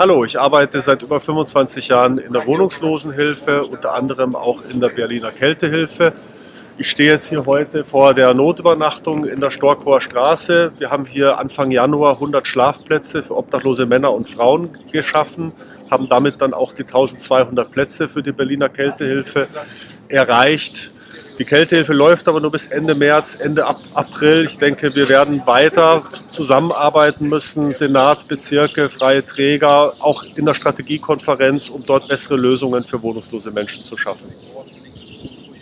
Hallo, ich arbeite seit über 25 Jahren in der Wohnungslosenhilfe, unter anderem auch in der Berliner Kältehilfe. Ich stehe jetzt hier heute vor der Notübernachtung in der Storkower Straße. Wir haben hier Anfang Januar 100 Schlafplätze für obdachlose Männer und Frauen geschaffen, haben damit dann auch die 1200 Plätze für die Berliner Kältehilfe erreicht. Die Kältehilfe läuft aber nur bis Ende März, Ende April. Ich denke, wir werden weiter zusammenarbeiten müssen, Senat, Bezirke, freie Träger, auch in der Strategiekonferenz, um dort bessere Lösungen für wohnungslose Menschen zu schaffen.